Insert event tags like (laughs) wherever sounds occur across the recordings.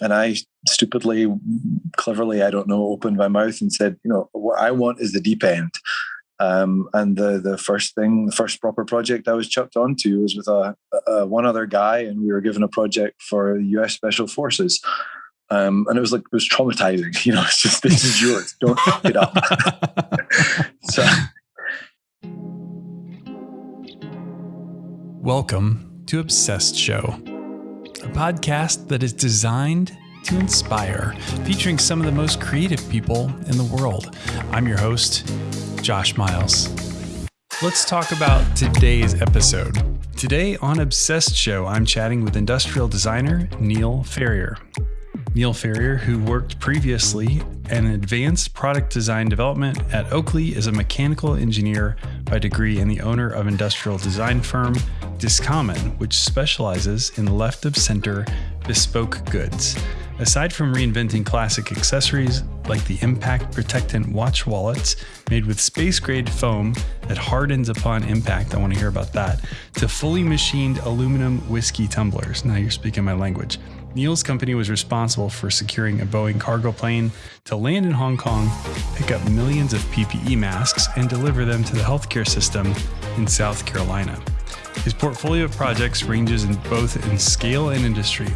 and I stupidly, cleverly, I don't know, opened my mouth and said, you know, what I want is the deep end. Um, and the the first thing, the first proper project I was chucked onto was with a, a one other guy, and we were given a project for U.S. Special Forces. Um, and it was like it was traumatizing. (laughs) You know, it's just this is yours. Don't fuck it up. (laughs) so. Welcome to Obsessed Show podcast that is designed to inspire, featuring some of the most creative people in the world. I'm your host, Josh Miles. Let's talk about today's episode. Today on Obsessed Show, I'm chatting with industrial designer Neil Ferrier. Neil Ferrier, who worked previously in advanced product design development at Oakley, is a mechanical engineer by degree and the owner of industrial design firm Discommon, which specializes in left of center bespoke goods. Aside from reinventing classic accessories like the impact protectant watch wallets made with space grade foam that hardens upon impact, I want to hear about that, to fully machined aluminum whiskey tumblers. Now you're speaking my language. Neil's company was responsible for securing a Boeing cargo plane to land in Hong Kong, pick up millions of PPE masks, and deliver them to the healthcare system in South Carolina. His portfolio of projects ranges in both in scale and industry.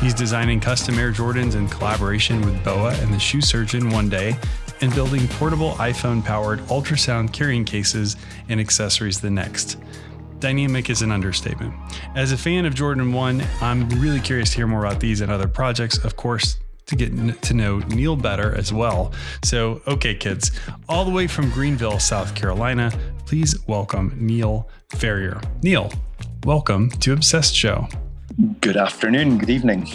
He's designing custom Air Jordans in collaboration with BOA and the shoe surgeon one day, and building portable iPhone powered ultrasound carrying cases and accessories the next. Dynamic is an understatement. As a fan of Jordan 1, I'm really curious to hear more about these and other projects. Of course, to get to know Neil better as well. So, okay, kids, all the way from Greenville, South Carolina, please welcome Neil Ferrier. Neil, welcome to Obsessed Show. Good afternoon, good evening.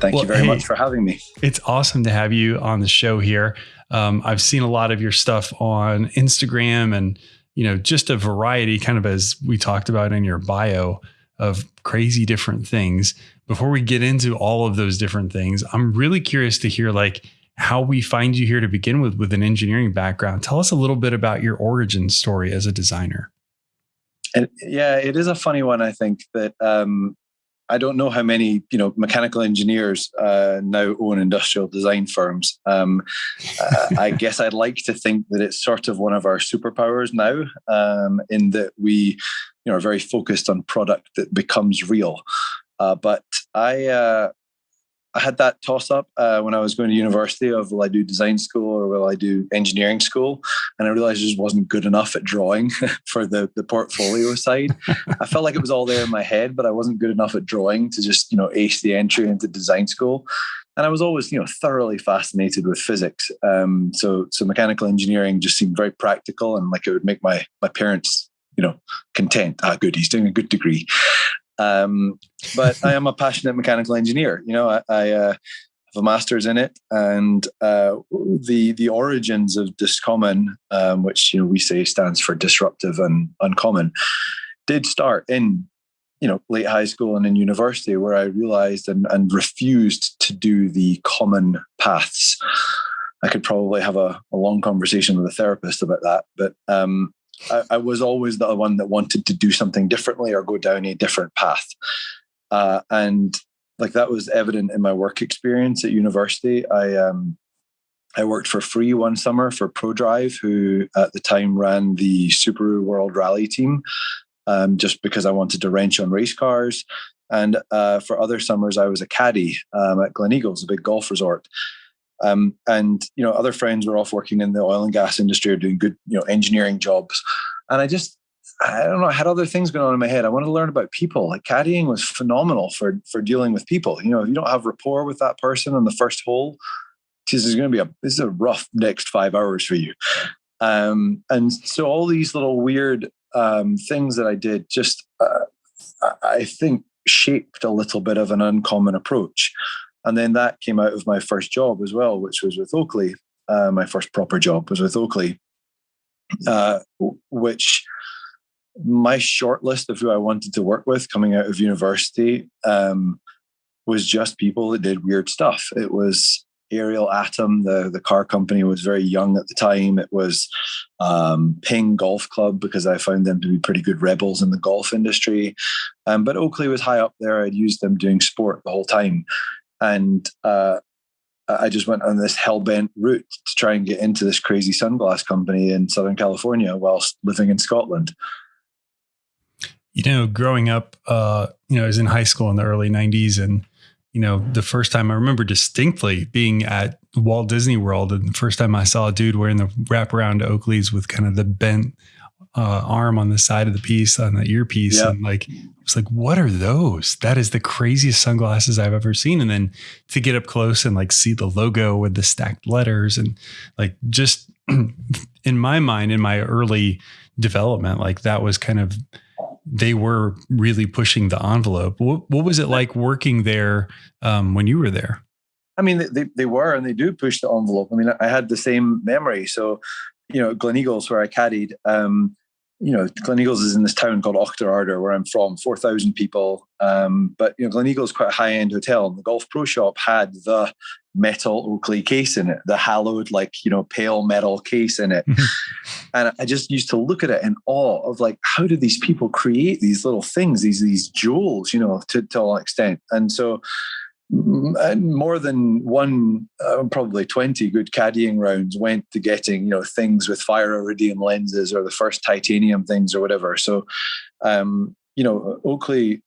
Thank well, you very hey, much for having me. It's awesome to have you on the show here. Um, I've seen a lot of your stuff on Instagram and you know, just a variety, kind of as we talked about in your bio, of crazy different things. Before we get into all of those different things, I'm really curious to hear like how we find you here to begin with with an engineering background. Tell us a little bit about your origin story as a designer. And yeah, it is a funny one. I think that um, I don't know how many you know mechanical engineers uh, now own industrial design firms. Um, uh, I guess I'd like to think that it's sort of one of our superpowers now, um, in that we you know are very focused on product that becomes real. Uh, but I uh, I had that toss up uh, when I was going to university of will I do design school or will I do engineering school? And I realized I just wasn't good enough at drawing (laughs) for the, the portfolio (laughs) side. I felt like it was all there in my head, but I wasn't good enough at drawing to just, you know, ace the entry into design school. And I was always, you know, thoroughly fascinated with physics. Um, so, so mechanical engineering just seemed very practical and like it would make my my parents, you know, content. Ah, good, he's doing a good degree. Um, but I am a passionate mechanical engineer. You know, I, I uh, have a master's in it, and uh, the the origins of Discommon, um, which you know we say stands for disruptive and uncommon, did start in you know late high school and in university, where I realized and, and refused to do the common paths. I could probably have a, a long conversation with a therapist about that, but um, I, I, was always the one that wanted to do something differently or go down a different path. Uh, and like that was evident in my work experience at university. I um, I worked for free one summer for ProDrive, who at the time ran the Subaru World Rally team, um, just because I wanted to wrench on race cars. And uh, for other summers, I was a caddy um, at Gleneagles, a big golf resort. Um, and you know, other friends were off working in the oil and gas industry or doing good, you know, engineering jobs. And I just, I don't know, I had other things going on in my head. I wanted to learn about people. Like caddying was phenomenal for for dealing with people. You know, if you don't have rapport with that person on the first hole, this is going to be a this is a rough next five hours for you. Um, and so all these little weird um, things that I did just, uh, I think, shaped a little bit of an uncommon approach. And then that came out of my first job as well, which was with Oakley. Uh, my first proper job was with Oakley, uh, which my short list of who I wanted to work with coming out of university um, was just people that did weird stuff. It was Ariel Atom, the, the car company, was very young at the time. It was um, Ping Golf Club because I found them to be pretty good rebels in the golf industry. Um, but Oakley was high up there. I'd used them doing sport the whole time. And uh, I just went on this hell bent route to try and get into this crazy sunglass company in Southern California whilst living in Scotland. You know, growing up, uh, you know, I was in high school in the early '90s, and you know, the first time I remember distinctly being at Walt Disney World, and the first time I saw a dude wearing the wraparound Oakleys with kind of the bent uh, arm on the side of the piece on the earpiece, and like I was like, "What are those? That is the craziest sunglasses I've ever seen." And then to get up close and like see the logo with the stacked letters, and like just (clears throat) in my mind, in my early development, like that was kind of they were really pushing the envelope. What, what was it like working there um, when you were there? I mean, they, they were and they do push the envelope. I mean, I had the same memory. So, you know, Gleneagles, where I caddied, um, you know, Gleneagles is in this town called Auchterarder, where I'm from, 4,000 people. Um, but, you know, Gleneagles is quite a high end hotel. And the Golf Pro Shop had the metal Oakley case in it, the hallowed, like, you know, pale metal case in it. (laughs) and I just used to look at it in awe of like, how do these people create these little things, these, these jewels, you know, to, to an extent. And so, more than one, uh, probably 20 good caddying rounds went to getting, you know, things with fire iridium lenses or the first titanium things or whatever. So, um, you know, Oakley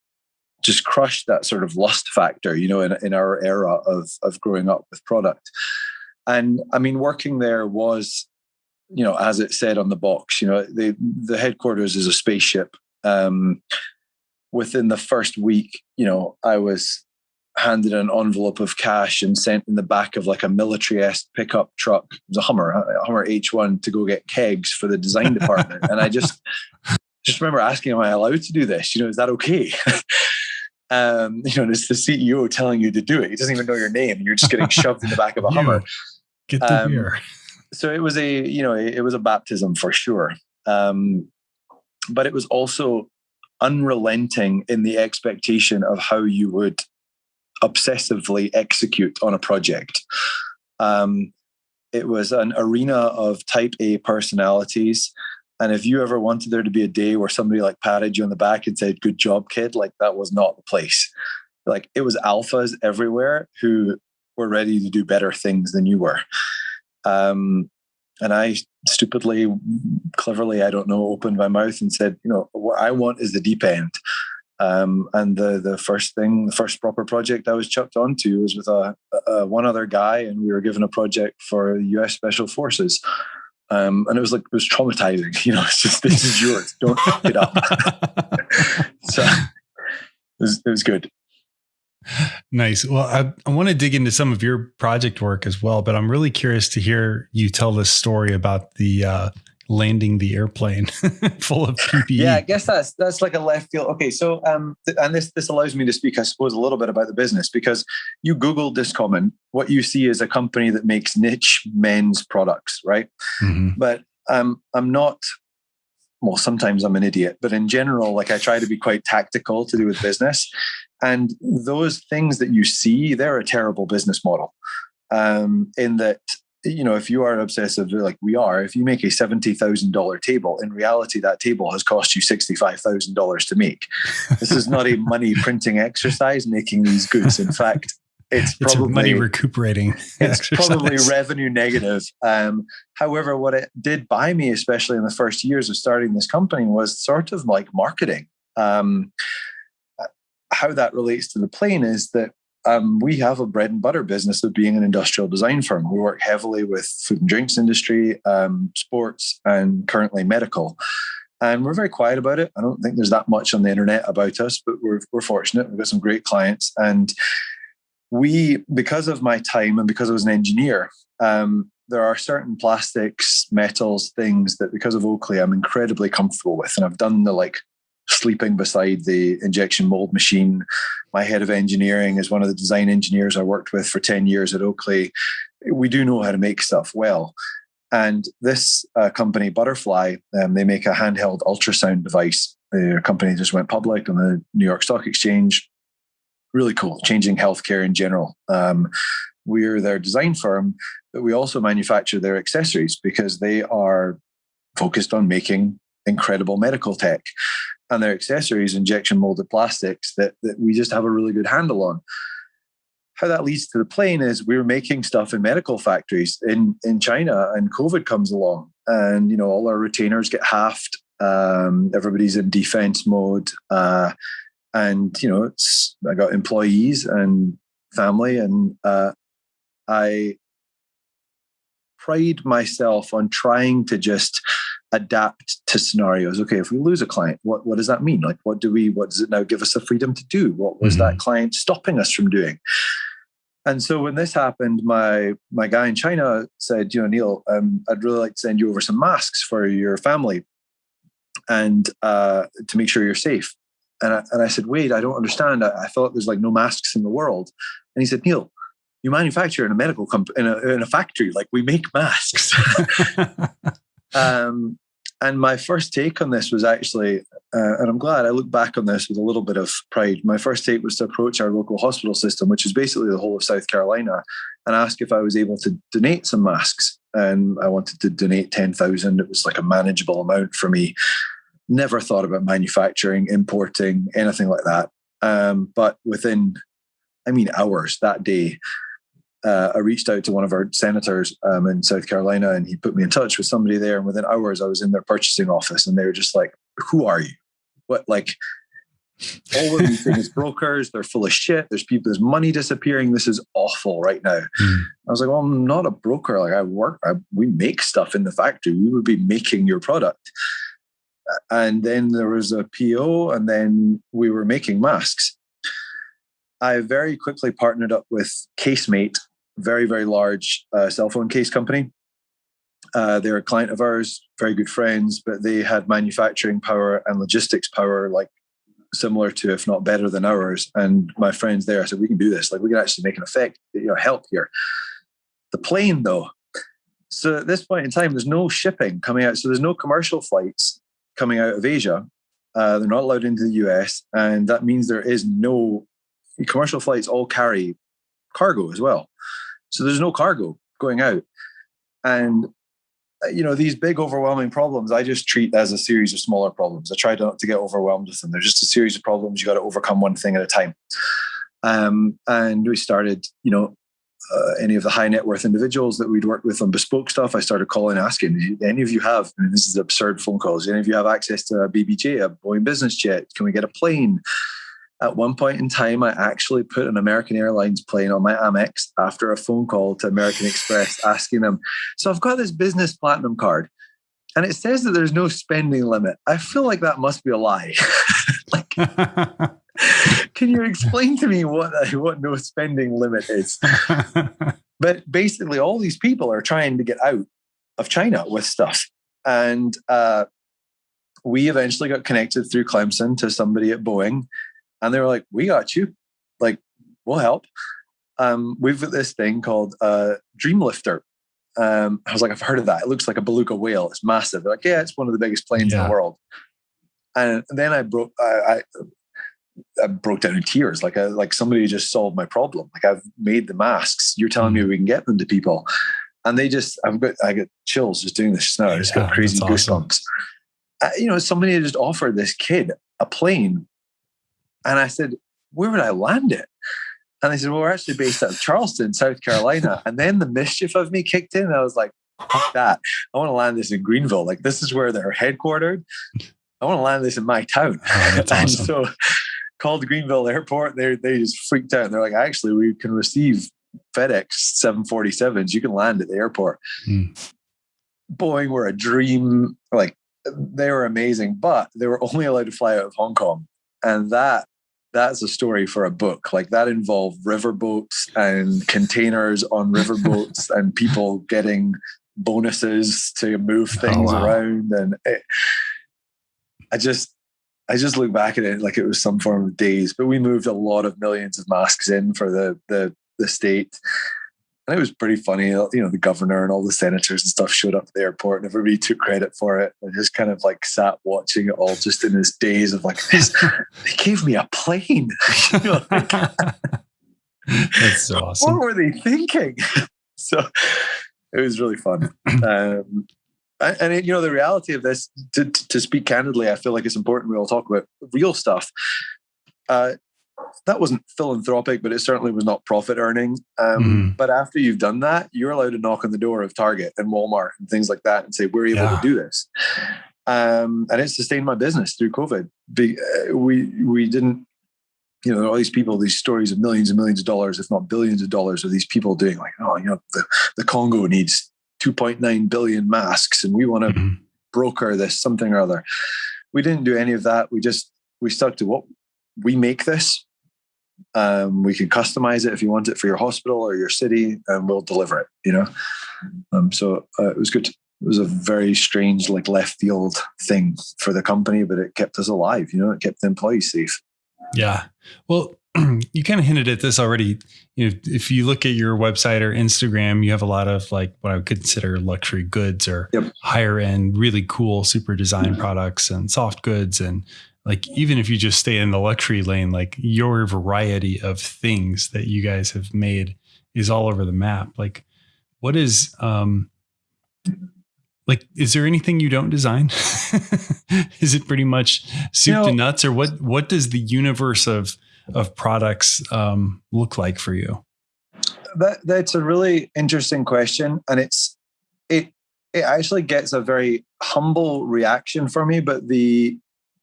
just crushed that sort of lust factor, you know, in, in our era of, of growing up with product. And I mean, working there was, you know, as it said on the box, you know, the, the headquarters is a spaceship. Um, within the first week, you know, I was handed an envelope of cash and sent in the back of like a military-esque pickup truck. It was a Hummer, a Hummer H1 to go get kegs for the design department. and I just (laughs) just remember asking, am I allowed to do this? You know, is that okay? (laughs) um, you know, it's the CEO telling you to do it. He doesn't even know your name. You're just getting shoved in the back of a (laughs) Hummer. Get the um, beer. So it was a, you know, it was a baptism for sure. Um, but it was also unrelenting in the expectation of how you would obsessively execute on a project. Um, it was an arena of type A personalities. And if you ever wanted there to be a day where somebody like patted you on the back and said, Good job, kid, like that was not the place. Like it was alphas everywhere who were ready to do better things than you were. Um, and I stupidly, cleverly, I don't know, opened my mouth and said, You know, what I want is the deep end. Um, and the the first thing, the first proper project I was chucked onto was with a, a, one other guy, and we were given a project for U.S. Special Forces. Um, and it was like it was traumatizing. (laughs) You know, it's just this is yours. Don't fuck it up. (laughs) so it was, it was good. Nice. Well, I, I want to dig into some of your project work as well, but I'm really curious to hear you tell this story about the uh, landing the airplane (laughs) full of PPE. Yeah, I guess that's that's like a left field. Okay, so um, th- and this this allows me to speak, I suppose, a little bit about the business because you Google Discommon, what you see is a company that makes niche men's products, right? Mm-hmm. But um, I'm not. Well, sometimes I'm an idiot, but in general, like I try to be quite tactical to do with business, and those things that you see, they're a terrible business model. Um, in that you know, if you are obsessive like we are, if you make a seventy thousand dollar table, in reality, that table has cost you sixty five thousand dollars to make. This is not a (laughs) money printing exercise making these goods. In fact, it's probably it's money recuperating. (laughs) It's exercise. probably revenue negative. Um, however, what it did buy me, especially in the first years of starting this company, was sort of like marketing. Um, how that relates to the plane is that um, we have a bread and butter business of being an industrial design firm. We work heavily with food and drinks industry, um, sports, and currently medical. And we're very quiet about it. I don't think there's that much on the internet about us, but we're we're fortunate. We've got some great clients, and we, because of my time and because I was an engineer, um, there are certain plastics, metals, things that because of Oakley, I'm incredibly comfortable with, and I've done the like sleeping beside the injection mold machine. My head of engineering is one of the design engineers I worked with for 10 years at Oakley. We do know how to make stuff well. And this uh, company, Butterfly, um, they make a handheld ultrasound device. Their company just went public on the New York Stock Exchange. Really cool, changing healthcare in general. Um, we're their design firm, but we also manufacture their accessories because they are focused on making incredible medical tech and their accessories, injection molded plastics that, that we just have a really good handle on. how that leads to the plane is we were making stuff in medical factories in in China, and COVID comes along, and you know all our retainers get halved. Um, everybody's in defense mode, uh, and you know it's I got employees and family, and uh, I pride myself on trying to just adapt to scenarios. Okay, if we lose a client, what, what does that mean? Like, what do we, what does it now give us the freedom to do? What was mm-hmm. that client stopping us from doing? And so when this happened, my my guy in China said, you know, Neil, um, I'd really like to send you over some masks for your family, and uh, to make sure you're safe. And I, and I said, wait, I don't understand. I, I, thought there's like no masks in the world. And he said, Neil, you manufacture in a medical company in a, in a factory, like we make masks. (laughs) um, and my first take on this was actually, uh, and I'm glad I look back on this with a little bit of pride. My first take was to approach our local hospital system, which is basically the whole of South Carolina, and ask if I was able to donate some masks. And I wanted to donate 10,000. It was like a manageable amount for me. Never thought about manufacturing, importing, anything like that. Um, but within, I mean, hours that day, uh, I reached out to one of our senators um, in South Carolina and he put me in touch with somebody there. And within hours, I was in their purchasing office and they were just like, Who are you? What, like, all of these things brokers, they're full of shit. There's people, there's money disappearing. This is awful right now. Mm. I was like, Well, I'm not a broker. Like, I work, I, we make stuff in the factory. We would be making your product. And then there was a PO, and then we were making masks. I very quickly partnered up with Case-Mate, very, very large uh, cell phone case company. Uh, they're a client of ours, very good friends, but they had manufacturing power and logistics power like similar to, if not better than ours. And my friends there, said, we can do this. Like we can actually make an effect, you know, help here. The plane, though. So at this point in time, there's no shipping coming out. So there's no commercial flights coming out of Asia. Uh, they're not allowed into the US, and that means there is no commercial flights. All carry cargo as well. So there's no cargo going out. And uh, you know these big overwhelming problems i just treat as a series of smaller problems. I try not to get overwhelmed with them. They're just a series of problems. You got to overcome one thing at a time. Um, and we started you know uh, any of the high net worth individuals that we'd worked with on bespoke stuff i started calling asking any of you have I mean, this is absurd phone calls any of you have access to a bbj a boeing business jet? Can we get a plane at one point in time, I actually put an American Airlines plane on my Amex after a phone call to American Express (laughs) asking them, So I've got this business platinum card and it says that there's no spending limit. I feel like that must be a lie. (laughs) like, (laughs) can you explain to me what, what no spending limit is? but basically, all these people are trying to get out of China with stuff. And uh, we eventually got connected through Clemson to somebody at Boeing and they were like, "We got you, like we'll help." Um, we've got this thing called uh, Dreamlifter. Um, I was like, I've heard of that. It looks like a beluga whale. It's massive. They're like, yeah, it's one of the biggest planes yeah. in the world. And then I broke, I, I, I broke down in tears. Like, I, like somebody just solved my problem. Like, I've made the masks. You're telling mm. me we can get them to people, and they just, I've got, I get chills just doing this now. I just yeah, got crazy goosebumps. Awesome. Uh, you know, somebody just offered this kid a plane and I said, where would I land it? And they said, well, we're actually based out of Charleston, South Carolina. And then the mischief of me kicked in. I was like, fuck that. I want to land this in Greenville. Like, this is where they're headquartered. I want to land this in my town. Oh, (laughs) and awesome. so called Greenville Airport. They they just freaked out. They're like, actually, we can receive FedEx 747s. You can land at the airport. Mm. Boeing were a dream. Like, they were amazing, but they were only allowed to fly out of Hong Kong. And that that's a story for a book. Like that involved riverboats and containers on riverboats (laughs) and people getting bonuses to move oh, things oh, wow. around. And it, I just, I just look back at it like it was some form of days. But we moved a lot of millions of masks in for the the the state, and it was pretty funny. You know, the governor and all the senators and stuff showed up at the airport, and everybody took credit for it. I just kind of like sat watching it all, just in this daze of like, this, (laughs) they gave me a plane. (laughs) (laughs) That's so awesome. What were they thinking? so it was really fun. (clears throat) Um, and, and you know the reality of this to, to speak candidly i feel like it's important we all talk about real stuff uh, that wasn't philanthropic, but it certainly was not profit earning. Um, mm-hmm. But after you've done that, you're allowed to knock on the door of Target and Walmart and things like that and say, "We're able yeah. to do this." Um, and it sustained my business through COVID. Uh, we we didn't, you know, all these people, these stories of millions and millions of dollars, if not billions of dollars, of these people doing like, oh, you know, the, the Congo needs 2.9 billion masks, and we want to mm-hmm. broker this something or other. We didn't do any of that. We just we stuck to what we make this um, we can customize it if you want it for your hospital or your city, and we'll deliver it. You know, um, so uh, it was good. It was a very strange, like left field thing for the company, but it kept us alive. You know, it kept the employees safe. Yeah. Well, (clears throat) you kind of hinted at this already. You know, if you look at your website or Instagram, you have a lot of like what I would consider luxury goods or yep. higher end, really cool, super design mm-hmm. products and soft goods and like even if you just stay in the luxury lane like your variety of things that you guys have made is all over the map. Like what is um like is there anything you don't design? (laughs) Is it pretty much soup you know, to nuts or what what does the universe of of products um look like for you? That that's a really interesting question and it's it it actually gets a very humble reaction for me but the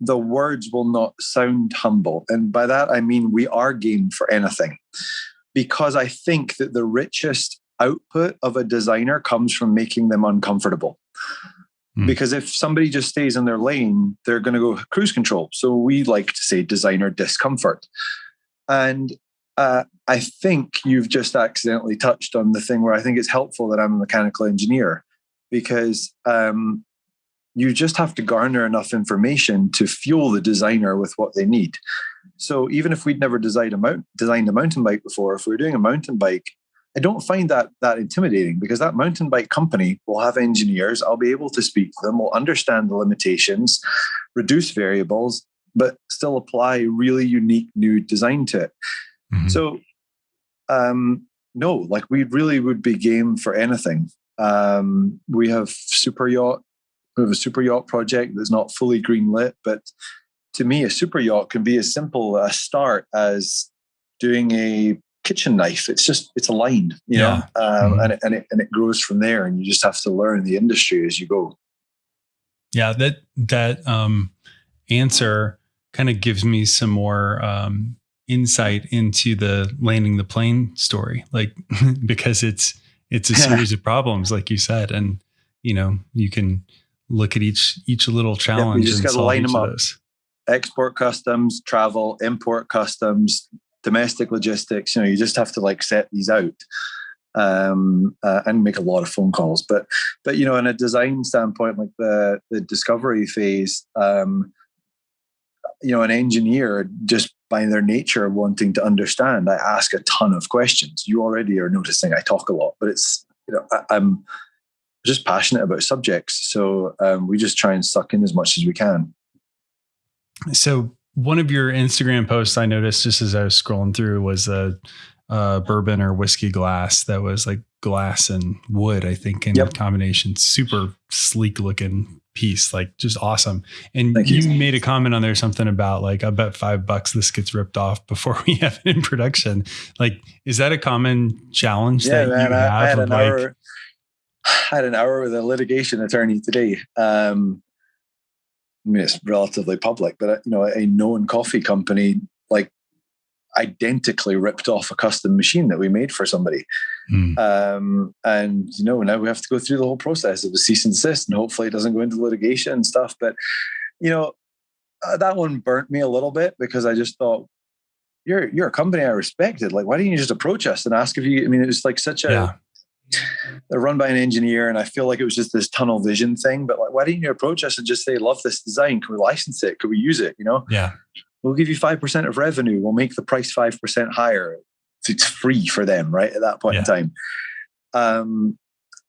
the words will not sound humble. And by that, I mean we are game for anything. Because I think that the richest output of a designer comes from making them uncomfortable. Mm. Because if somebody just stays in their lane, they're going to go cruise control. So we like to say designer discomfort. And uh, I think you've just accidentally touched on the thing where I think it's helpful that I'm a mechanical engineer because um, you just have to garner enough information to fuel the designer with what they need. So even if we'd never designed a, mount, designed a mountain bike before, if we are doing a mountain bike, I don't find that that intimidating because that mountain bike company will have engineers. I'll be able to speak to them. We'll understand the limitations, reduce variables, but still apply really unique new design to it. Mm-hmm. So, um, no, like we really would be game for anything. Um, we have super yacht have a super yacht project that's not fully green lit, but to me, a super yacht can be as simple a start as doing a kitchen knife. It's just it's aligned, you yeah. know, um, mm-hmm. and it, and it and it grows from there. And you just have to learn the industry as you go. Yeah, that that um, answer kind of gives me some more um, insight into the landing the plane story, like (laughs) because it's it's a (laughs) series of problems, like you said, and you know you can look at each each little challenge. you just got to line them up. Export customs, travel, import customs, domestic logistics. You know, you just have to like set these out um, uh, and make a lot of phone calls. But but you know, in a design standpoint, like the the discovery phase, um, you know, an engineer just by their nature wanting to understand, I ask a ton of questions. You already are noticing I talk a lot, but it's you know I, I'm just passionate about subjects. So um, we just try and suck in as much as we can. So one of your Instagram posts I noticed just as I was scrolling through was a, a bourbon or whiskey glass that was like glass and wood, I think, in yep. combination. Super sleek looking piece, like just awesome. And you, you, made a comment on there something about like, I bet five bucks this gets ripped off before we (laughs) have it in production. Like, is that a common challenge yeah, that man, you have? I, I had an like, hour, (sighs) had an hour with a litigation attorney today. Um, I mean, it's relatively public, but uh, you know, a known coffee company like identically ripped off a custom machine that we made for somebody. Mm. Um, and you know, now we have to go through the whole process of a cease and desist, and hopefully it doesn't go into litigation and stuff. But you know, uh, that one burnt me a little bit because I just thought, you're you're a company I respected. Like, why didn't you just approach us and ask if you? I mean, it was like such a yeah they're run by an engineer and i feel like it was just this tunnel vision thing but like why didn't you approach us and just say love this design. Can we license it? Could we use it? You know? Yeah. We'll give you 5% of revenue. We'll make the price 5% higher. It's free for them right at that point yeah. in time. Um,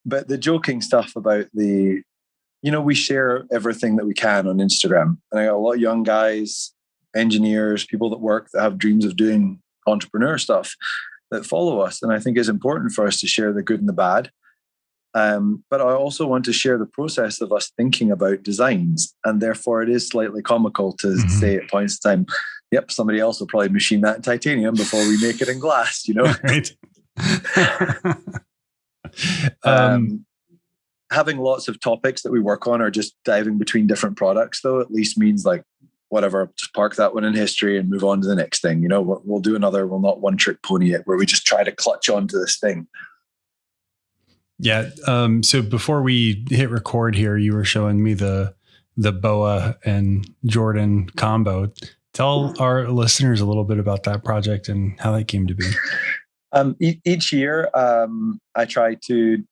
but the joking stuff about the you know we share everything that we can on instagram and i got a lot of young guys engineers people that work that have dreams of doing entrepreneur stuff that follow us. And I think it's important for us to share the good and the bad. Um, but I also want to share the process of us thinking about designs. And therefore, it is slightly comical to mm-hmm. say at points in time, yep, somebody else will probably machine that in titanium before we make it in glass, you know? (laughs) right. (laughs) um, um, having lots of topics that we work on or just diving between different products though at least means like whatever just park that one in history and move on to the next thing you know we'll, we'll do another we'll not one trick pony it where we just try to clutch onto this thing. Yeah um, so before we hit record here you were showing me the the boa and jordan combo. Tell our listeners a little bit about that project and how that came to be. (laughs) Um, e- each year um, i try to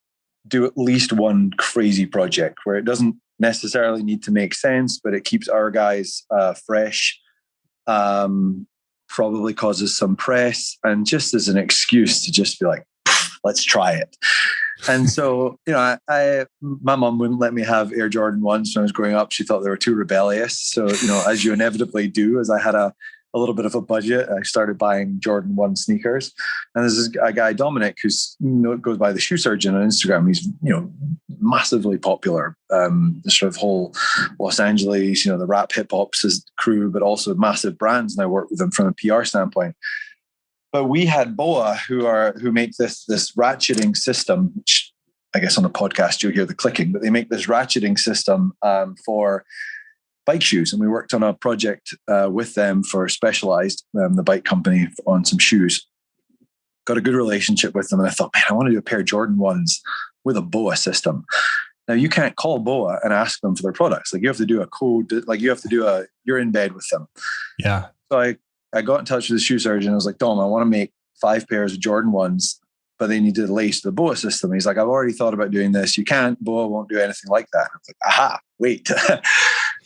do at least one crazy project where it doesn't necessarily need to make sense, but it keeps our guys uh, fresh. Um, probably causes some press, and just as an excuse to just be like, let's try it. And so, you know, I, I my mom wouldn't let me have Air Jordan ones when I was growing up. She thought they were too rebellious. So, you know, as you inevitably do, as I had a a little bit of a budget, I started buying Jordan 1 sneakers. And there's this a guy, Dominic, who's you know, goes by the shoe surgeon on Instagram. He's, you know, massively popular. Um, the sort of whole Los Angeles, you know, the rap hip hop's crew, but also massive brands. And I work with them from a PR standpoint. But we had Boa who are who make this this ratcheting system, which I guess on a podcast you'll hear the clicking, but they make this ratcheting system um, for bike shoes, and we worked on a project uh, with them for Specialized, um, the bike company, on some shoes. Got a good relationship with them, and I thought, man, I want to do a pair of Jordan ones with a BOA system. Now you can't call BOA and ask them for their products. Like you have to do a code. Like you have to do a. You're in bed with them. Yeah. So I I got in touch with the shoe surgeon. I was like, Dom, I want to make five pairs of Jordan ones but then you did lace the BOA system. He's like, I've already thought about doing this. You can't. BOA won't do anything like that. I was like, aha, wait. (laughs)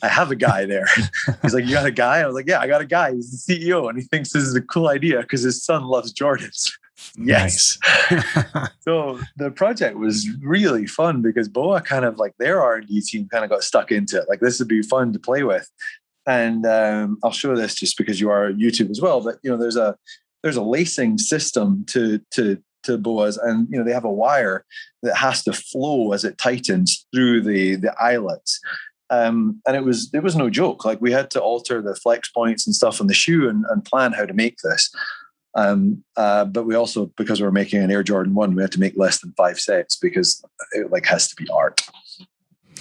I have a guy there. (laughs) He's like, You got a guy? I was like, Yeah, I got a guy. He's the CEO and he thinks this is a cool idea because his son loves Jordans. (laughs) yes. (laughs) so the project was really fun because Boa kind of like their R&D team kind of got stuck into it. Like this would be fun to play with. And um, I'll show this just because you are YouTube as well. But you know, there's a there's a lacing system to to to boas and you know they have a wire that has to flow as it tightens through the the eyelets um, and it was it was no joke. Like we had to alter the flex points and stuff on the shoe and, and plan how to make this. Um, uh, but we also because we are making an Air Jordan one, we had to make less than five sets because it like has to be art.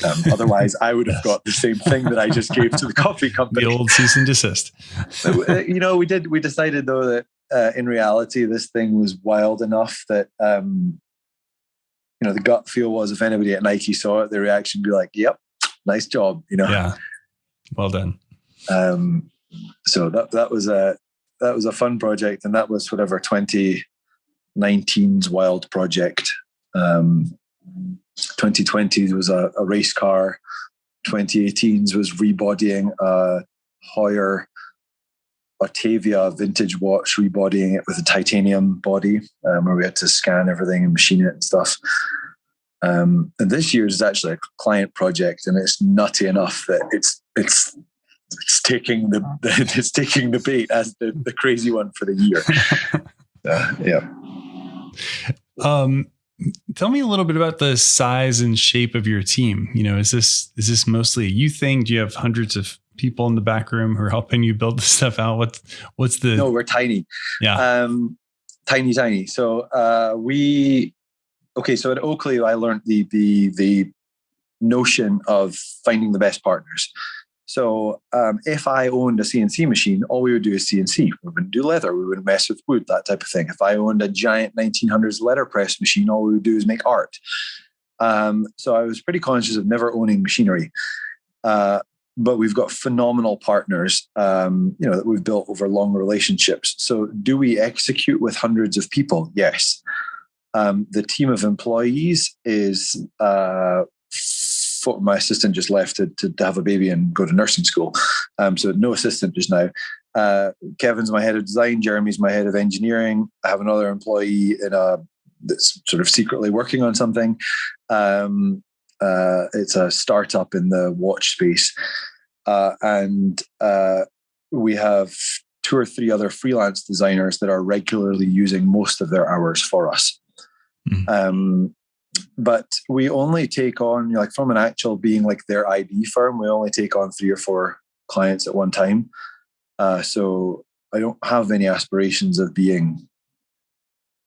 Um, (laughs) otherwise, I would have got the same thing that I just gave to the coffee (laughs) company. The old cease and desist. (laughs) Uh, you know, we did. We decided though that uh, in reality, this thing was wild enough that um, you know the gut feel was if anybody at Nike saw it, the reaction would be like, "Yep, nice job, you know. Yeah, well done. Um, so that that was a that was a fun project, and that was whatever 2019's wild project. Um, 2020 was a, a race car. 2018's was rebodying a Heuer Autavia vintage watch, rebodying it with a titanium body, um, where we had to scan everything and machine it and stuff. Um, and this year's is actually a client project, and it's nutty enough that it's it's it's taking the, the (laughs) it's taking the bait as the, the crazy one for the year. (laughs) uh, yeah. Um, tell me a little bit about the size and shape of your team. You know, is this is this mostly a you thing? Do you have hundreds of people in the back room who are helping you build (laughs) this stuff out? What's what's the? No, we're tiny. Yeah. Um, tiny, tiny. So uh, we okay, so at Oakley, I learned the the the notion of finding the best partners. So um, if I owned a CNC machine, all we would do is CNC. We wouldn't do leather. We wouldn't mess with wood, that type of thing. If I owned a giant 1900s letterpress machine, all we would do is make art. Um, so I was pretty conscious of never owning machinery. Uh, but we've got phenomenal partners, um, you know, that we've built over long relationships. So do we execute with hundreds of people? Yes. Um, the team of employees is uh, for, my assistant just left to, to, have a baby and go to nursing school. Um, so no assistant just now. Uh, Kevin's my head of design. Jeremy's my head of engineering. I have another employee in a that's sort of secretly working on something. Um, uh, it's a startup in the watch space, uh, and uh, we have two or three other freelance designers that are regularly using most of their hours for us. Mm. Um, but we only take on like from an actual being like their ID firm, we only take on three or four clients at one time. Uh, so I don't have any aspirations of being.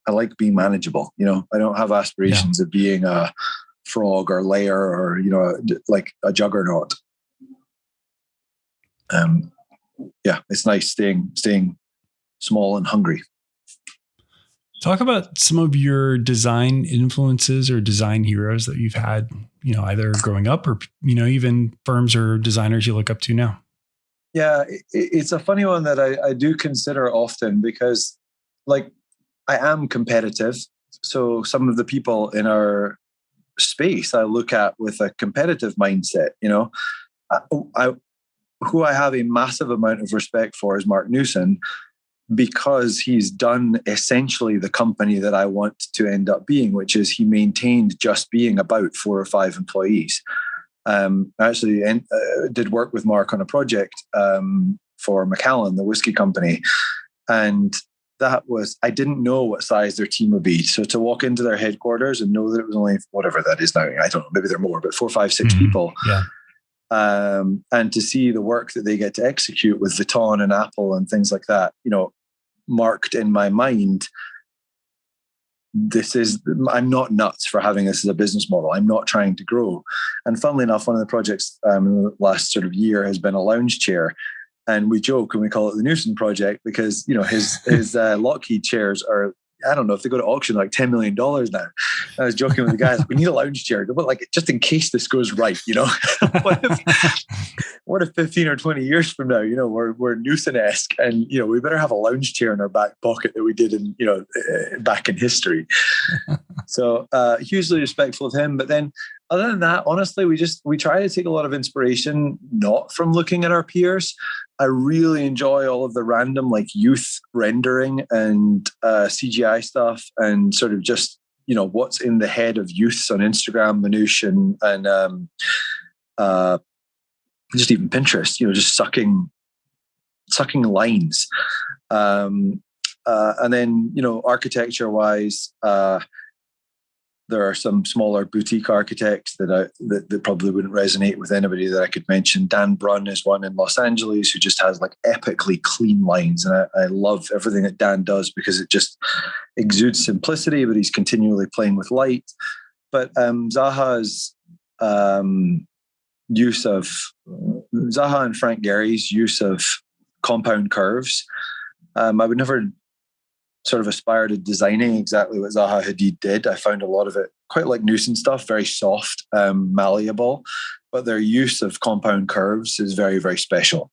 I like being manageable. You know, I don't have aspirations yeah. of being a frog or layer or you know like a juggernaut. Um, yeah, it's nice staying staying small and hungry. Talk about some of your design influences or design heroes that you've had, you know, either growing up or, you know, even firms or designers you look up to now. Yeah, it's a funny one that I, I do consider often because, like, I am competitive. So some of the people in our space I look at with a competitive mindset, you know, I, oh, I who I have a massive amount of respect for is Marc Newson because he's done essentially the company that I want to end up being, which is he maintained just being about four or five employees. Um, I actually uh, did work with Marc on a project um, for Macallan, the whiskey company, and that was I didn't know what size their team would be. So to walk into their headquarters and know that it was only whatever that is now, I don't know, maybe they're more, but four, five, six mm-hmm. people. Yeah um, and to see the work that they get to execute with Vuitton and Apple and things like that, you know, marked in my mind this is i'm not nuts for having this as a business model. I'm not trying to grow. And funnily enough one of the projects um, in the last sort of year has been a lounge chair. And we joke and we call it the Newson project because you know his his uh, Lockheed chairs are I don't know if they go to auction like ten million dollars now. I was joking with the guys, we need a lounge chair, but like just in case this goes right, you know. (laughs) what if what if fifteen or twenty years from now, you know, we're we're Newson esque, and you know, we better have a lounge chair in our back pocket that we did in you know uh, back in history. so uh, hugely respectful of him, but then other than that, honestly, we just we try to take a lot of inspiration not from looking at our peers. I really enjoy all of the random like youth rendering and uh, CGI stuff, and sort of just you know what's in the head of youths on Instagram, Manouche, and and um, uh, just even Pinterest. You know, just sucking sucking lines. Um, uh, and then you know architecture wise uh, there are some smaller boutique architects that I that, that, probably wouldn't resonate with anybody that I could mention. Dan Brunn is one in Los Angeles who just has like epically clean lines, and I, I love everything that Dan does because it just exudes simplicity, but he's continually playing with light. But um, Zaha's um, use of Zaha and Frank Gehry's use of compound curves. Um, I would never sort of aspire to designing exactly what Zaha Hadid did. I found a lot of it quite like Newson stuff, very soft, um, malleable, but their use of compound curves is very, very special.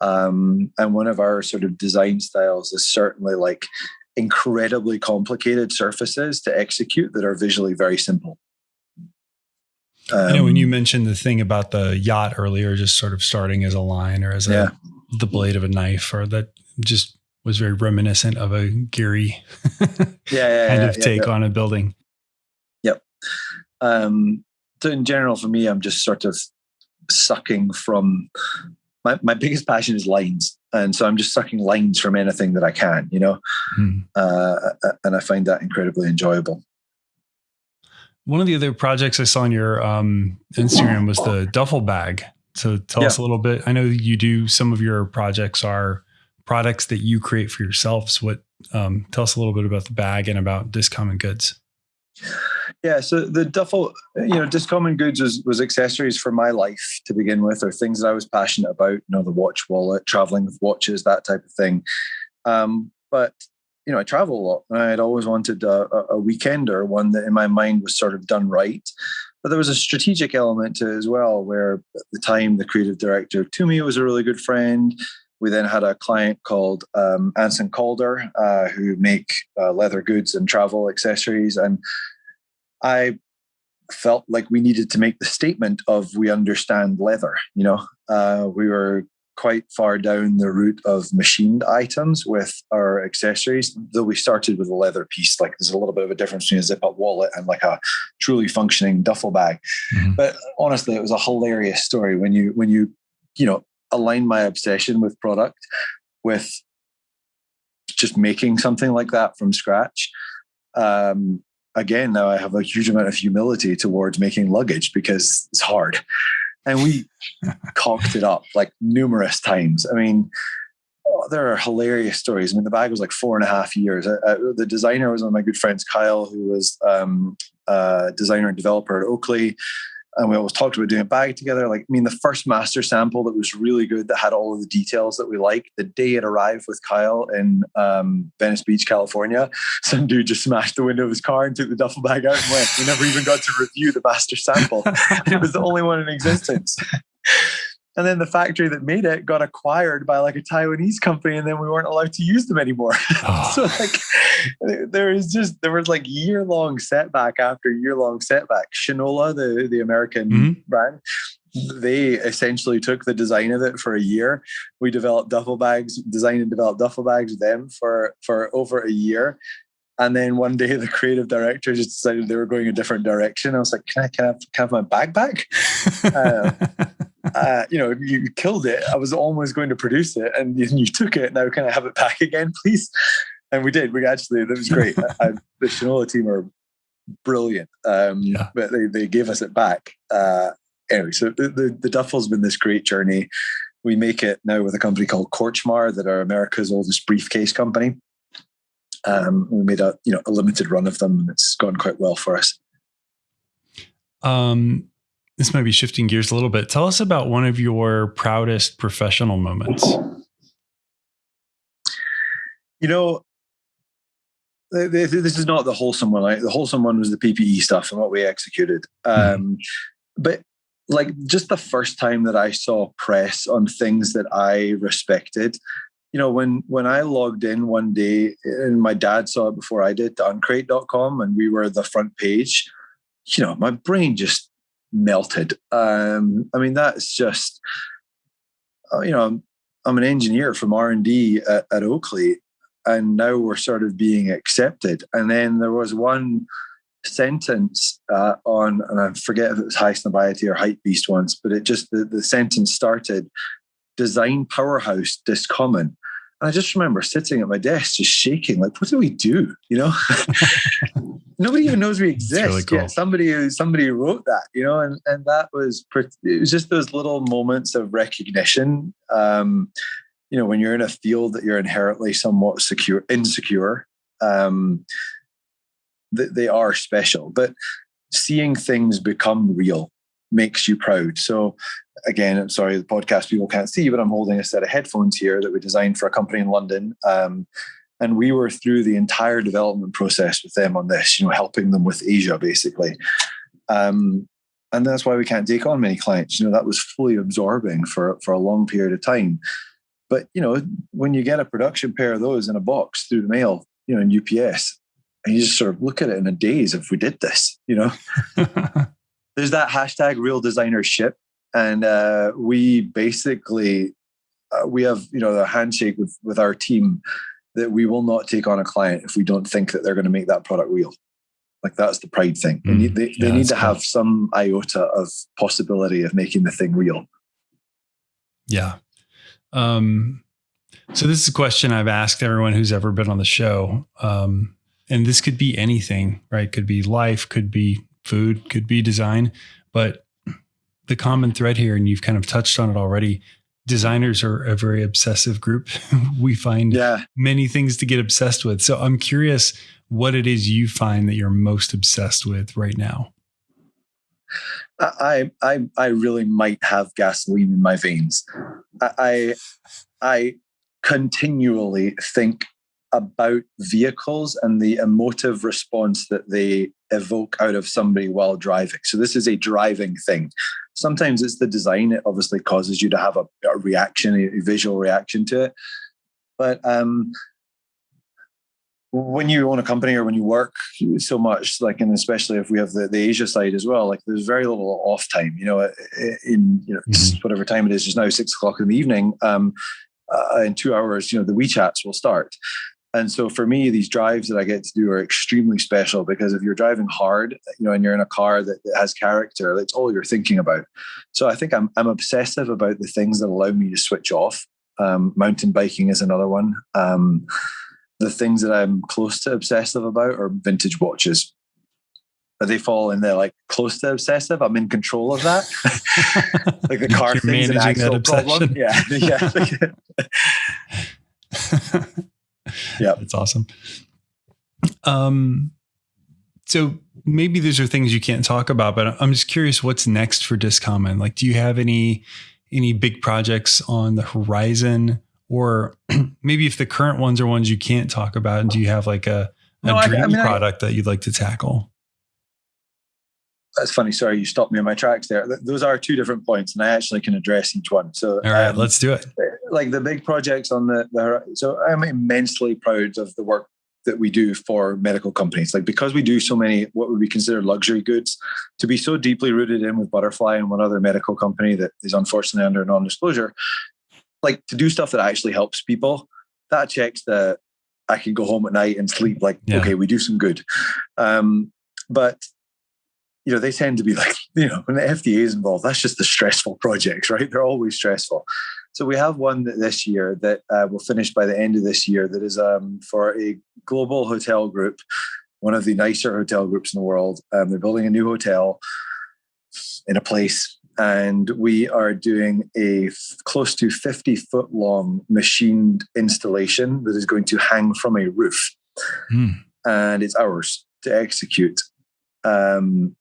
Um, and one of our sort of design styles is certainly like incredibly complicated surfaces to execute that are visually very simple. Um, you know, when you um, mentioned the thing about the yacht earlier, just sort of starting as a line or as a yeah. the blade of a knife, or that just was very reminiscent of a Gehry (laughs) yeah, yeah, kind yeah, of take on a building. Yep. Um, so in general, for me, I'm just sort of sucking from my, my biggest passion is lines. And so I'm just sucking lines from anything that I can, you know, hmm. uh, and I find that incredibly enjoyable. One of the other projects I saw on your um, Instagram was the duffel bag. So tell us a little bit. I know you do some of your projects are products that you create for yourselves. What um, tell us a little bit about the bag and about Discommon Goods. Yeah, so the duffel, you know, Discommon Goods was, was accessories for my life to begin with, or things that I was passionate about. You know, the watch wallet, traveling with watches, that type of thing. Um, but you know, I travel a lot, and I had always wanted a, a weekender, one that in my mind was sort of done right. But there was a strategic element to it as well, where at the time the creative director Tumi was a really good friend. We then had a client called um, Anson Calder, uh, who make uh, leather goods and travel accessories. And I felt like we needed to make the statement of we understand leather. You know, uh, we were quite far down the route of machined items with our accessories, though we started with a leather piece. Like there's a little bit of a difference between a zip up wallet and like a truly functioning duffel bag. Mm-hmm. But honestly, it was a hilarious story when you when you you know align my obsession with product with just making something like that from scratch. Um, again, now I have a huge amount of humility towards making luggage because it's hard. And we (laughs) cocked it up like numerous times. I mean, oh, there are hilarious stories. I mean, the bag was like four and a half years. Uh, uh, the designer was one of my good friends, Kyle, who was um, a designer and developer at Oakley. And we always talked about doing a bag together. Like, I mean, the first master sample that was really good, that had all of the details that we liked, The day it arrived with Kyle in um, Venice Beach, California, (laughs) some dude just smashed the window of his car and took the duffel bag out and went. We never even got to review the master sample. (laughs) it was the only one in existence. And then the factory that made it got acquired by like a Taiwanese company, and then we weren't allowed to use them anymore. Oh. (laughs) so like there is just there was like year long setback after year long setback. Shinola, the the American mm-hmm. brand, they essentially took the design of it for a year. We developed duffel bags, designed and developed duffel bags with them for for over a year. And then one day the creative director just decided they were going a different direction. I was like, can I, can I, have, can I have my bag back? uh, (laughs) uh, you know, you killed it. I was almost going to produce it and you took it. Now can I have it back again, please? And we did. We actually, that was great. (laughs) I, the Shinola team are brilliant. Um, yeah. But they, they gave us it back. Uh, anyway, so the, the, the Duffel's been this great journey. We make it now with a company called Korchmar that are America's oldest briefcase company. Um, we made a you know a limited run of them, and it's gone quite well for us. Um, this might be shifting gears a little bit. Tell us about one of your proudest professional moments. You know, this is not the wholesome one. Right? The wholesome one was the PPE stuff and what we executed. Mm-hmm. Um, but like just the first time that I saw press on things that I respected, you know, when when I logged in one day and my dad saw it before I did to uncrate.com and we were the front page, you know, my brain just melted. Um, I mean, that's just, uh, you know, I'm, I'm an engineer from R&D at, at Oakley and now we're sort of being accepted. And then there was one sentence uh, on, and I forget if it was Highsnobiety or Hype Beast once, but it just, the, the sentence started, design powerhouse discommon. And I just remember sitting at my desk, just shaking, like, what do we do? You know, (laughs) nobody even knows we exist. Really cool. Yet somebody, somebody wrote that, you know, and, and that was, pretty, it was just those little moments of recognition. Um, you know, when you're in a field that you're inherently somewhat secure, insecure, um, they, they are special, but seeing things become real makes you proud. So again, I'm sorry, the podcast people can't see, but I'm holding a set of headphones here that we designed for a company in London. Um, and we were through the entire development process with them on this, you know, helping them with Asia basically. Um, and that's why we can't take on many clients. You know, that was fully absorbing for for a long period of time. But you know, when you get a production pair of those in a box through the mail, you know, in UPS, and you just sort of look at it in a daze if we did this, you know. (laughs) There's that hashtag real designer ship and uh, we basically uh, we have you know the handshake with with our team that we will not take on a client if we don't think that they're going to make that product real. Like that's the pride thing. Mm, they need, they, yeah, they need to cool. have some iota of possibility of making the thing real. Yeah. Um so this is a question i've asked everyone who's ever been on the show. Um and this could be anything right? Could be life could be food could be design but the common thread here, and you've kind of touched on it already. Designers are a very obsessive group. (laughs) we find yeah. many things to get obsessed with. So I'm curious what it is you find that you're most obsessed with right now. I I I really might have gasoline in my veins. I I continually think about vehicles and the emotive response that they evoke out of somebody while driving. So this is a driving thing. Sometimes it's the design; it obviously causes you to have a, a reaction, a visual reaction to it. But um, when you own a company or when you work so much, like, and especially if we have the, the Asia side as well, like, there's very little off time. You know, in you know mm-hmm. (sniffs) whatever time it is, just now six o'clock in the evening. Um, uh, in two hours, you know, the WeChats will start. And so for me, these drives that I get to do are extremely special because if you're driving hard, you know, and you're in a car that, that has character, that's all you're thinking about. So I think I'm I'm obsessive about the things that allow me to switch off. Um, mountain biking is another one. Um, the things that I'm close to obsessive about are vintage watches. But they fall in there like close to obsessive. I'm in control of that. (laughs) like the car thing's an actual problem. Yeah, (laughs) yeah. (laughs) (laughs) yeah, it's awesome. Um, so maybe these are things you can't talk about, but I'm just curious what's next for Discommon. Like, do you have any any big projects on the horizon, or (clears throat) maybe if the current ones are ones you can't talk about, do you have like a, a no, dream I, I mean, product I, that you'd like to tackle? That's funny. Sorry, you stopped me in my tracks there. Those are two different points, and I actually can address each one. So, all right, um, let's do it. Like the big projects on the, the so I'm immensely proud of the work that we do for medical companies. Like because we do so many what would be considered luxury goods, to be so deeply rooted in with Butterfly and one other medical company that is unfortunately under non-disclosure, like to do stuff that actually helps people, that checks that I can go home at night and sleep like, yeah. okay, we do some good. Um, but you know, they tend to be (laughs) like, you know, when the FDA is involved, that's just the stressful (laughs) projects, right? They're always stressful. So we have one this year that uh, will finish by the end of this year that is um, for a global hotel group, one of the nicer hotel groups in the world. Um, they're building a new hotel in a place, and we are doing a f- close to 50 foot long machined installation that is going to hang from a roof. Mm. And it's ours to execute. Um,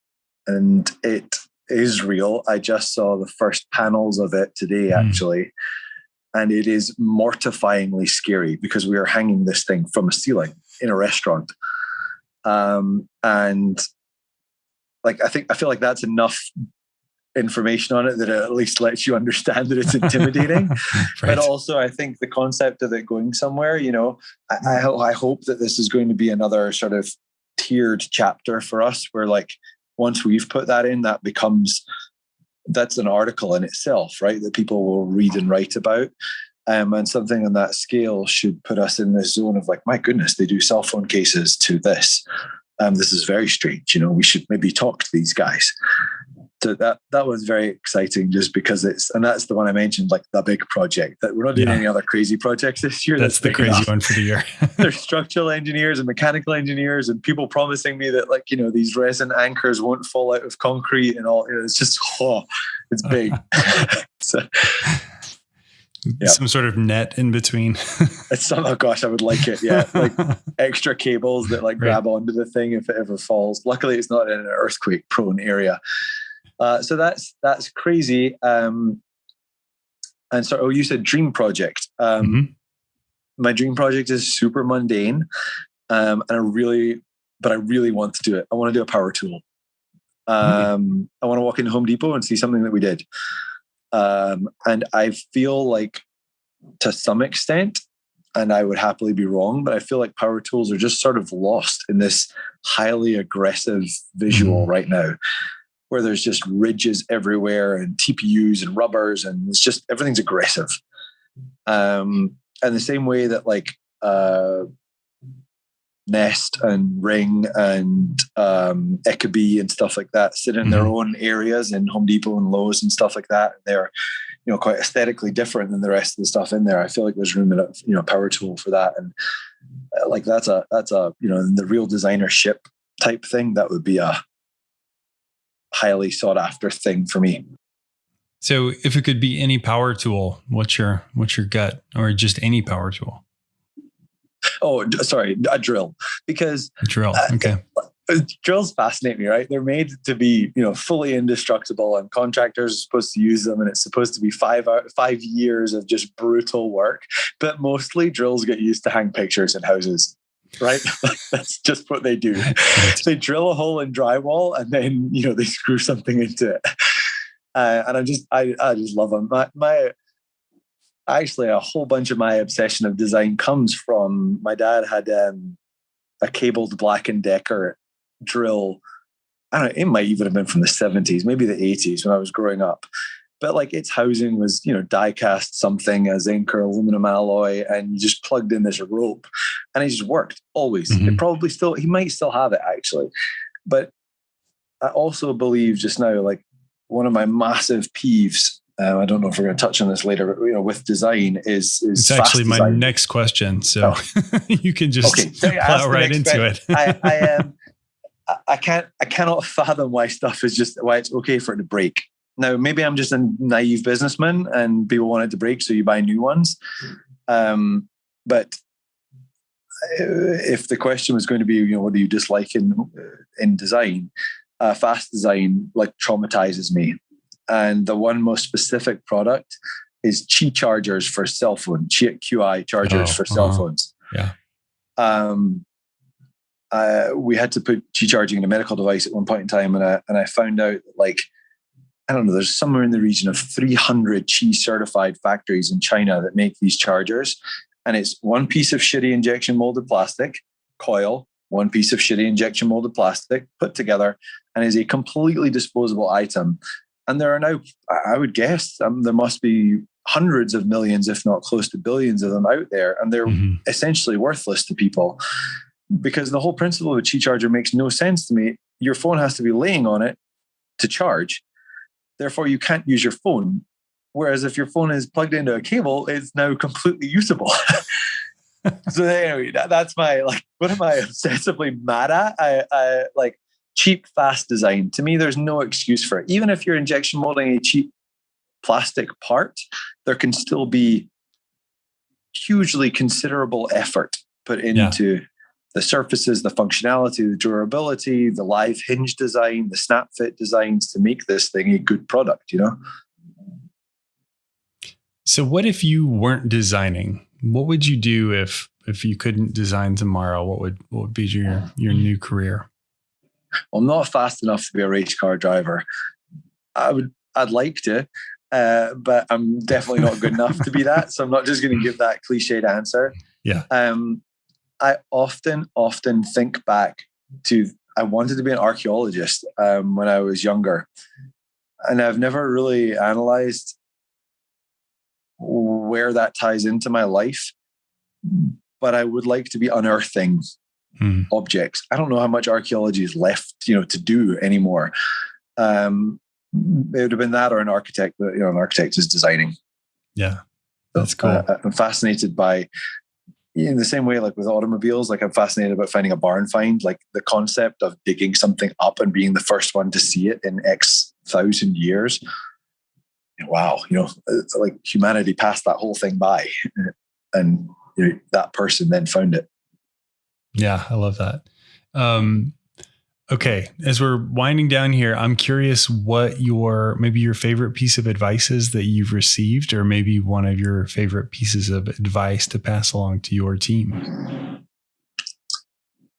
and it is real. I just saw the first panels of it today, mm. actually. And it is mortifyingly scary because we are hanging this thing from a ceiling in a restaurant. Um, and like, I think, I feel like that's enough information on it that it at least lets you understand that it's (laughs) intimidating. right. But also, I think the concept of it going somewhere, you know, I, I, I hope that this is going to be another sort of tiered chapter for us where like once we've put that in, that becomes that's an article in itself, right? That people will read and write about. Um, and something on that scale should put us in this zone of like, my goodness, they do cell phone cases to this. Um, this is very strange. You know, we should maybe talk to these guys so that that was very exciting just because it's and that's the one I mentioned like the big project that we're not doing yeah. any other crazy projects this year. That's, that's the crazy enough. one for the year. (laughs) (laughs) There's structural engineers and mechanical engineers and people promising me that like you know these resin anchors won't fall out of concrete and all. You know, it's just (laughs) oh, it's big. so, yeah. some sort of net in between. it's some, oh gosh, I would like it. Yeah, like extra cables that like right. grab onto the thing if it ever falls. Luckily, it's not in an earthquake prone area. Uh, so that's that's crazy. Um, and so, oh, you said dream project. Um, mm-hmm. My dream project is super mundane, um, and I really, but I really want to do it. I want to do a power tool. Um. I want to walk into Home Depot and see something that we did. Um, and I feel like, to some extent, and I would happily be wrong, but I feel like power tools are just sort of lost in this highly aggressive visual mm-hmm. right now where there's just ridges everywhere and TPUs and rubbers and it's just everything's aggressive. Um, and the same way that like uh, Nest and Ring and um, Ecobee and stuff like that sit in mm-hmm. their own areas in Home Depot and Lowe's and stuff like that. They're you know quite aesthetically different than the rest of the stuff in there. I feel like there's room in a you know power tool for that and uh, like that's a that's a you know the real designer ship type thing that would be a highly sought after thing for me. So if it could be any power tool, what's your what's your gut or just any power tool? Oh, sorry, a drill because a drill. Okay. Uh, drills fascinate me, right? They're made to be, you know, fully indestructible, and contractors are supposed to use them, and it's supposed to be five five years of just brutal work. But mostly, drills get used to hang pictures in houses right? (laughs) That's just what they do. they drill a hole in drywall and then you know they screw something into it. Uh, and I just I I just love them. My my actually a whole bunch of my obsession of design comes from my dad had um, a cabled Black and Decker drill. I don't know, it might even have been from the 70s, maybe the 80s when I was growing up but like its housing was you know die cast something a zinc or aluminum alloy and you just plugged in this rope and it just worked always mm-hmm. it probably still he might still have it actually but i also believe just now like one of my massive peeves um, I don't know if we're going to touch on this later, but you know, with design is is it's actually my design. next question. So oh. (laughs) you can just okay. so plow right into it. I, I (laughs) um, I can't I cannot (laughs) fathom why stuff is just why it's okay for it to break. Now, maybe I'm just a naive businessman and people want it to break, so you buy new ones. Um, but if the question was going to be, you know, what do you dislike in in design? Uh, fast design like traumatizes me, and the one most specific product is Qi chargers for cell phone, Qi QI chargers oh, for cell uh-huh. phones. Yeah. Um, uh, we had to put Qi charging in a medical device at one point in time, and I and I found out like I don't know, there's somewhere in the region of 300 Qi certified factories in China that make these chargers, and it's one piece of shitty injection molded plastic coil, one piece of shitty injection molded plastic put together, and is a completely disposable item. And there are now, I would guess, um, there must be hundreds of millions, if not close to billions of them out there, and they're mm-hmm. essentially worthless to people because the whole principle of a Qi charger makes no sense to me. Your phone has to be laying on it to charge. Therefore, you can't use your phone. Whereas if your phone is plugged into a cable, it's now completely usable. (laughs) so anyway, that, that's my like. What am I obsessively mad at? I, I like cheap, fast design. To me, there's no excuse for it. Even if you're injection molding a cheap plastic part, there can still be hugely considerable effort put into yeah the surfaces, the functionality, the durability, the live hinge design, the snap fit designs to make this thing a good product, you know? So what if you weren't designing? What would you do if if you couldn't design tomorrow? What would what would be your your new career? Well, I'm not fast enough to be a race car driver. I would I'd like to, uh, but I'm definitely not good enough to be that. So I'm not just going to give that cliched answer. (laughs) Yeah. Um, I often, often think back to I wanted to be an archaeologist um, when I was younger, and I've never really analyzed where that ties into my life. But I would like to be unearthing hmm. objects. I don't know how much archaeology is left, you know, to do anymore. Um, it would have been that or an architect. You know, an architect is designing. Yeah, that's cool. Uh, I'm fascinated by in the same way, like with automobiles, like I'm fascinated about finding a barn find, like the concept of digging something up and being the first one to see it in X thousand years. Wow, you know, like humanity passed that whole thing by, and you know, that person then found it. Yeah, I love that. Um, Okay, as we're winding down here, I'm curious what your maybe your favorite piece of advice is that you've received, or maybe one of your favorite pieces of advice to pass along to your team.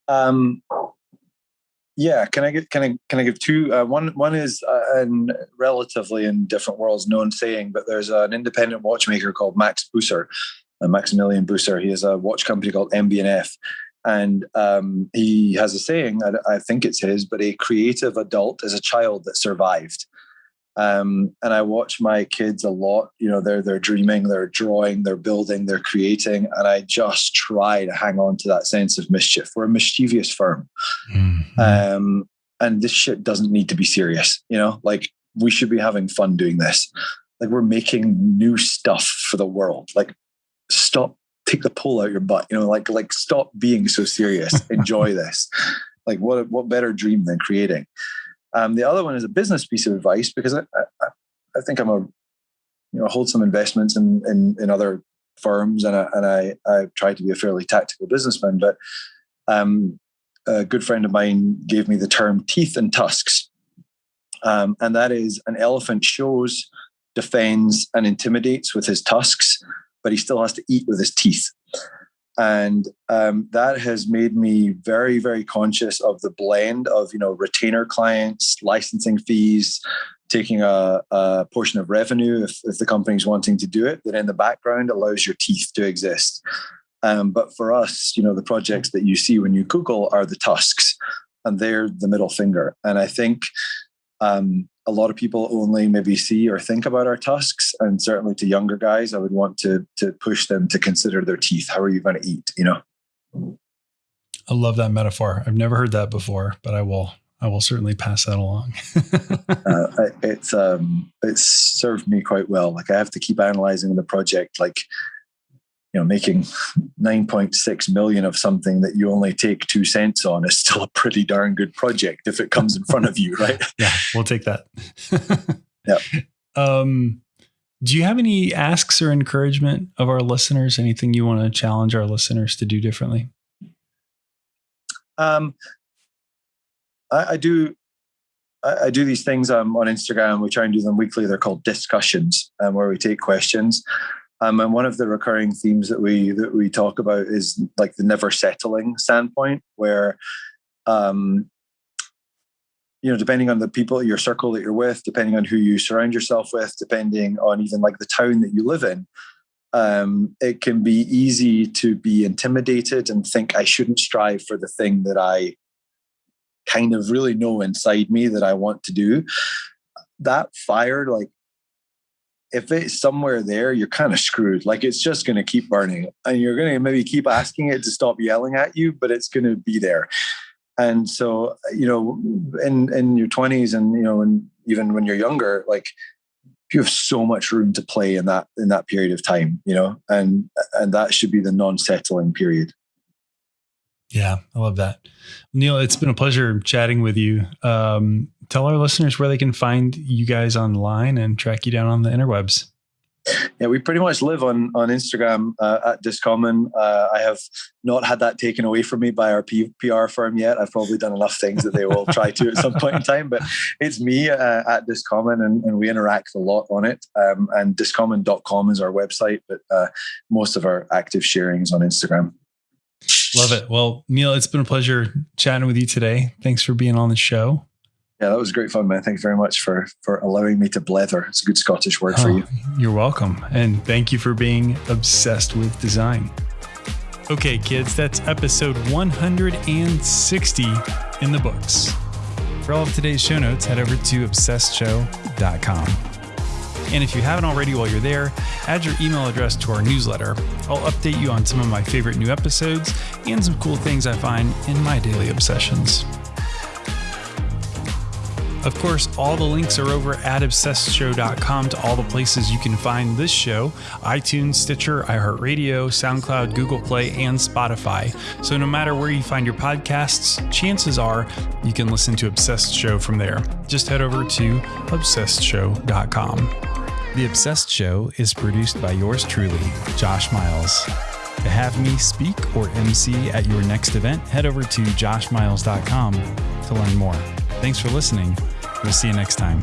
Um, yeah, can I get can I can I give two? Uh, one one is uh, in relatively in different worlds known saying, but there's an independent watchmaker called Max Büsser, uh, Maximilian Büsser. He has a watch company called MB&F, and um, he has a saying, I, I, think it's his, but a creative adult is a child that survived. Um, and I watch my kids a lot. You know, they're they're dreaming, they're drawing, they're building, they're creating, and I just try to hang on to that sense of mischief. We're a mischievous firm, mm-hmm. um, and this shit doesn't need to be serious. You know, like we should be having fun doing this. Like we're making new stuff for the world. Like stop take the pull out your butt. You know, like like stop being so serious. (laughs) Enjoy this. Like what what better dream than creating? Um, the other one is a business piece of advice because I, I, I think I'm a you know hold some investments in in, in other firms and I, and I I try to be a fairly tactical businessman. But um, a good friend of mine gave me the term teeth and tusks, um, and that is an elephant shows, defends, and intimidates with his tusks but he still has to eat with his teeth. And um, that has made me very, very conscious of the blend of, you know, retainer clients, licensing fees, taking a, a portion of revenue if, if the company's wanting to do it, that in the background allows your teeth to exist. Um, but for us, you know, the projects that you see when you Google are the tusks, and they're the middle finger. And I think um, a lot of people only maybe see or think about our tusks and certainly to younger guys i would want to to push them to consider their teeth. How are you going to eat you know? I love that metaphor. I've never heard that before but i will i will certainly pass that along. (laughs) Uh, it's um it's served me quite well. Like i have to keep analyzing the project like you know making 9.6 million of something that you only take two cents on is still a pretty darn good project if it comes in front of you right (laughs) yeah we'll take that (laughs) yeah um Do you have any asks or encouragement of our listeners? Anything you want to challenge our listeners to do differently? Um, I, I do. I, I, do these things um, on Instagram. We try and do them weekly. They're called discussions, um, where we take questions. Um, and one of the recurring themes that we that we talk about is like the never settling standpoint, where um, you know, depending on the people, your circle that you're with, depending on who you surround yourself with, depending on even like the town that you live in, um, it can be easy to be intimidated and think I shouldn't strive for the thing that I kind of really know inside me that I want to do. That fire, like if it's somewhere there, you're kind of screwed. Like it's just going to keep burning, and you're going to maybe keep asking it to stop yelling at you, but it's going to be there. And so, you know, in in your 20s, and you know, and even when you're younger, like you have so much room to play in that in that period of time, you know, and and that should be the non-settling period. Yeah, I love that. Neil, it's been a pleasure chatting with you. Um, tell our listeners where they can find you guys online and track you down on the interwebs. Yeah, we pretty much live on on Instagram uh, at Discommon. Uh, I have not had that taken away from me by our P- PR firm yet. I've probably done enough things that they will (laughs) try to at some point in time. But it's me uh, at Discommon, and, and, we interact a lot on it. Um, and discommon.com is our website, but uh, most of our active sharing is on Instagram. Love it. Well, Neil, it's been a pleasure chatting with you today. Thanks for being on the show. Yeah, that was great fun, man. Thanks very much for for allowing me to blether. It's a good Scottish word oh, for you. You're welcome. And thank you for being obsessed with design. Okay, kids, that's episode 160 in the books. For all of today's show notes, head over to obsessedshow.com. And if you haven't already while you're there, add your email address to our newsletter. I'll update you on some of my favorite new episodes and some cool things I find in my daily obsessions. Of course, all the links are over at obsessedshow.com to all the places you can find this show iTunes, Stitcher, iHeartRadio, SoundCloud, Google Play, and Spotify. So no matter where you find your podcasts, chances are you can listen to Obsessed Show from there. Just head over to obsessedshow.com. The Obsessed Show is produced by yours truly, Josh Miles. To have me speak or MC at your next event, head over to joshmiles.com to learn more. Thanks for listening. We'll see you next time.